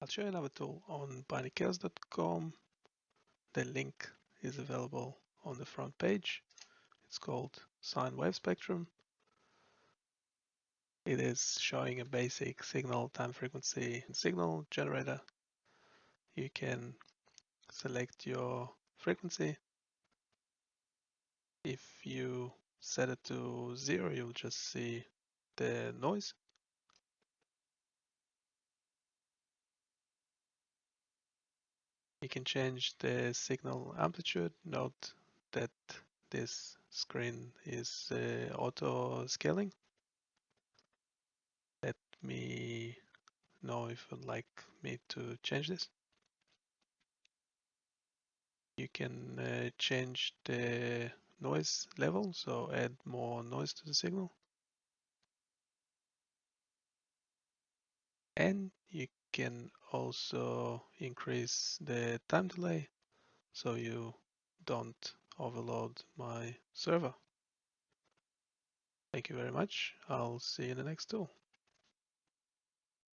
I'll show you another tool on binarychaos.com. The link is available on the front page. It's called Sine Wave Spectrum. It is showing a basic signal time frequency signal generator. You can select your frequency. If you set it to zero, you'll just see the noise. You can change the signal amplitude. Note that this screen is uh, auto scaling. Let me know if you'd like me to change this. You can uh, change the noise level, so add more noise to the signal. And you can also increase the time delay so you don't overload my server. Thank you very much. I'll see you in the next tool.